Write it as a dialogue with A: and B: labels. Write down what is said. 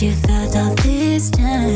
A: you felt all this time.